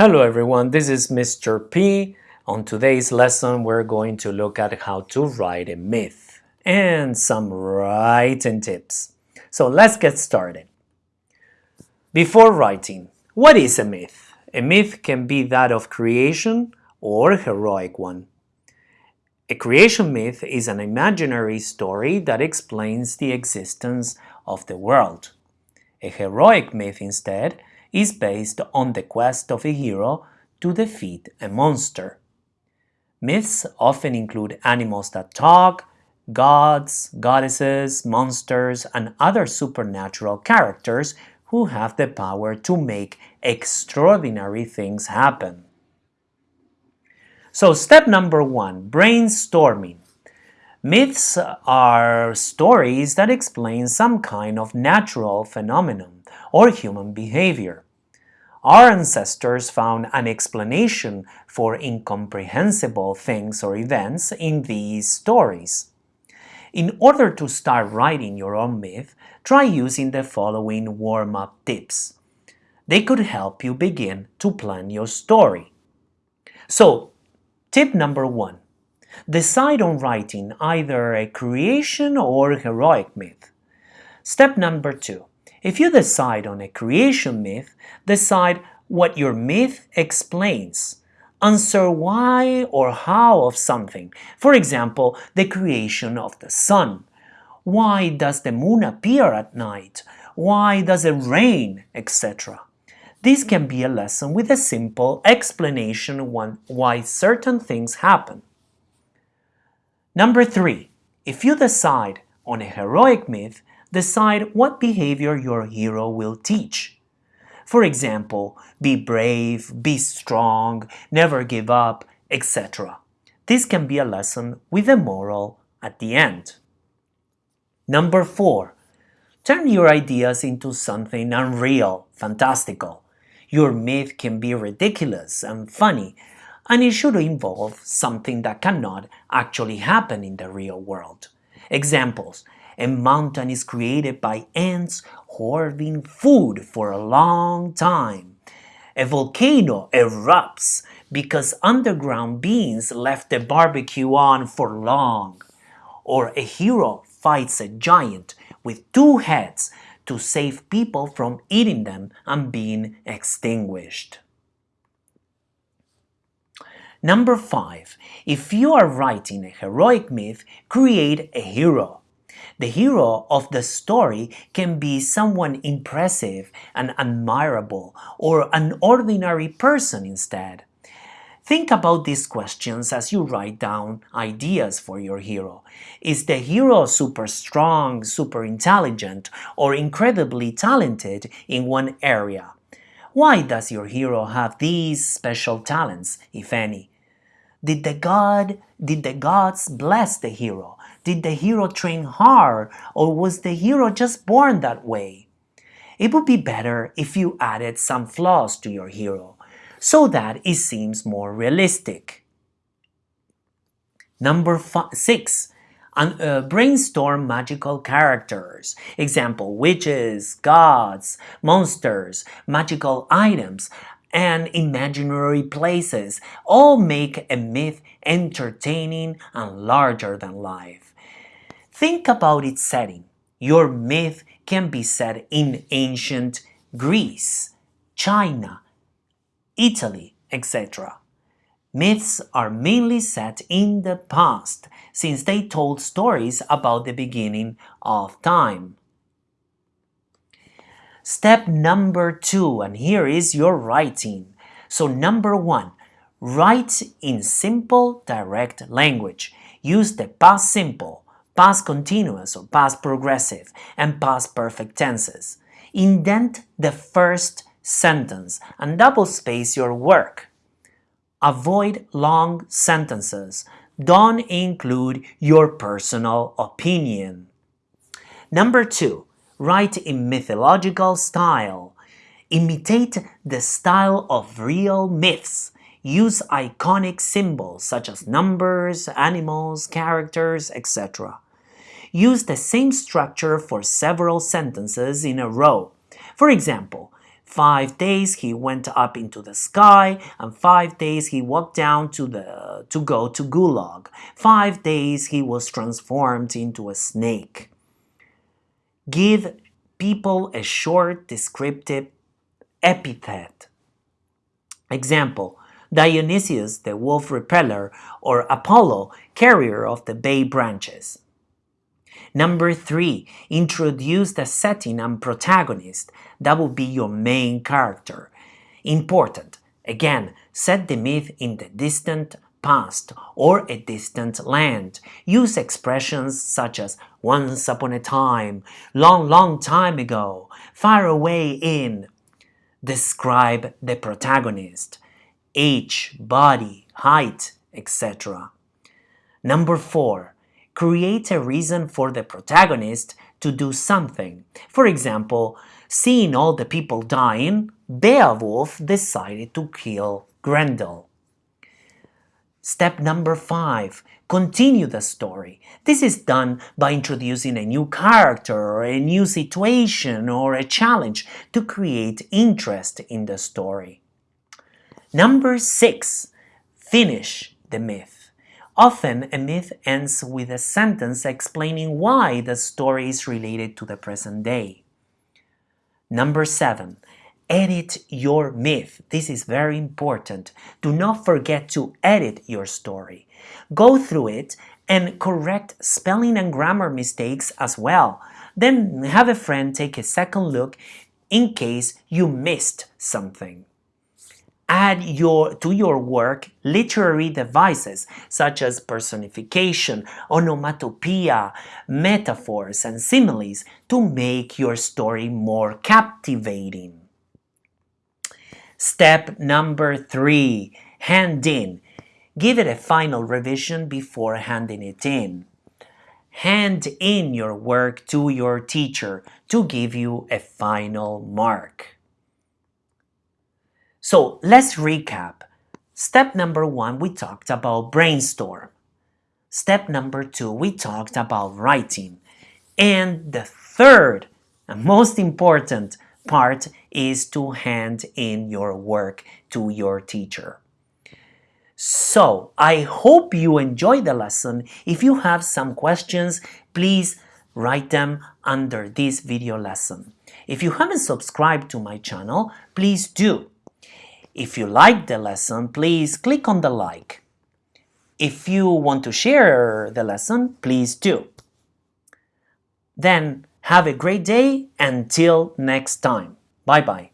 Hello everyone, this is Mr. P. On today's lesson we're going to look at how to write a myth and some writing tips. So let's get started. Before writing, what is a myth? A myth can be that of creation or a heroic one. A creation myth is an imaginary story that explains the existence of the world. A heroic myth instead is based on the quest of a hero to defeat a monster. Myths often include animals that talk, gods, goddesses, monsters, and other supernatural characters who have the power to make extraordinary things happen. So step number one, brainstorming. Myths are stories that explain some kind of natural phenomenon or human behavior. Our ancestors found an explanation for incomprehensible things or events in these stories. In order to start writing your own myth, try using the following warm-up tips. They could help you begin to plan your story. So, tip number one, Decide on writing either a creation or heroic myth. Step number two. If you decide on a creation myth, decide what your myth explains. Answer why or how of something. For example, the creation of the sun. Why does the moon appear at night? Why does it rain? etc. This can be a lesson with a simple explanation on why certain things happen. Number three, if you decide on a heroic myth, decide what behavior your hero will teach. For example, be brave, be strong, never give up, etc. This can be a lesson with a moral at the end. Number four, turn your ideas into something unreal, fantastical. Your myth can be ridiculous and funny, and it should involve something that cannot actually happen in the real world. Examples, a mountain is created by ants hoarding food for a long time. A volcano erupts because underground beings left the barbecue on for long. Or a hero fights a giant with two heads to save people from eating them and being extinguished. Number 5. If you are writing a heroic myth, create a hero. The hero of the story can be someone impressive and admirable or an ordinary person instead. Think about these questions as you write down ideas for your hero. Is the hero super strong, super intelligent, or incredibly talented in one area? Why does your hero have these special talents, if any? Did the god, did the gods bless the hero? Did the hero train hard or was the hero just born that way? It would be better if you added some flaws to your hero so that it seems more realistic. Number five, 6. uh, brainstorm magical characters. Example, witches, gods, monsters, magical items, and imaginary places all make a myth entertaining and larger than life. Think about its setting. Your myth can be set in ancient Greece, China, Italy, etc. Myths are mainly set in the past, since they told stories about the beginning of time. Step number two, and here is your writing. So number one, write in simple, direct language. Use the past simple, past continuous or past progressive, and past perfect tenses. Indent the first sentence and double space your work. Avoid long sentences. Don't include your personal opinion. Number two, write in mythological style. Imitate the style of real myths. Use iconic symbols such as numbers, animals, characters, etc. Use the same structure for several sentences in a row. For example, five days he went up into the sky and five days he walked down to the to go to gulag five days he was transformed into a snake give people a short descriptive epithet example Dionysius the wolf repeller or Apollo carrier of the bay branches Number three, introduce the setting and protagonist. That will be your main character. Important. Again, set the myth in the distant past or a distant land. Use expressions such as once upon a time, long, long time ago, far away in. Describe the protagonist, age, body, height, etc. Number four, create a reason for the protagonist to do something. For example, seeing all the people dying, Beowulf decided to kill Grendel. Step number five, continue the story. This is done by introducing a new character or a new situation or a challenge to create interest in the story. Number six, finish the myth. Often, a myth ends with a sentence explaining why the story is related to the present day. Number 7. Edit your myth. This is very important. Do not forget to edit your story. Go through it and correct spelling and grammar mistakes as well. Then have a friend take a second look in case you missed something add your, to your work literary devices such as personification, onomatopoeia, metaphors, and similes to make your story more captivating. Step number three, hand in. Give it a final revision before handing it in. Hand in your work to your teacher to give you a final mark. So let's recap. Step number one, we talked about brainstorm. Step number two, we talked about writing. And the third and most important part is to hand in your work to your teacher. So, I hope you enjoyed the lesson. If you have some questions, please write them under this video lesson. If you haven't subscribed to my channel, please do. If you liked the lesson, please click on the like. If you want to share the lesson, please do. Then have a great day until next time. Bye bye.